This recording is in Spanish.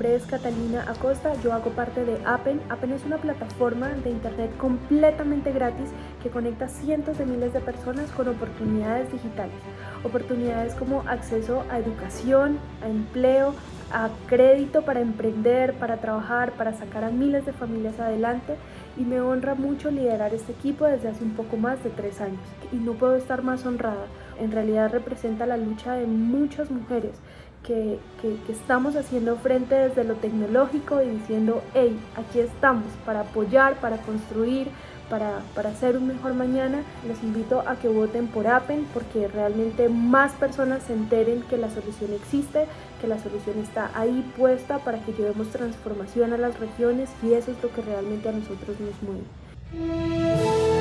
nombre es Catalina Acosta, yo hago parte de Appen. Appen es una plataforma de internet completamente gratis que conecta cientos de miles de personas con oportunidades digitales. Oportunidades como acceso a educación, a empleo, a crédito para emprender, para trabajar, para sacar a miles de familias adelante y me honra mucho liderar este equipo desde hace un poco más de tres años y no puedo estar más honrada. En realidad representa la lucha de muchas mujeres que, que, estamos haciendo frente desde lo tecnológico y diciendo, hey, aquí estamos para apoyar, para construir, para, para, hacer un mejor mañana. Les invito a que voten por Appen porque realmente más personas se enteren que la solución existe, que la solución está ahí puesta para que llevemos transformación a las regiones y eso es lo que realmente a nosotros nos mueve.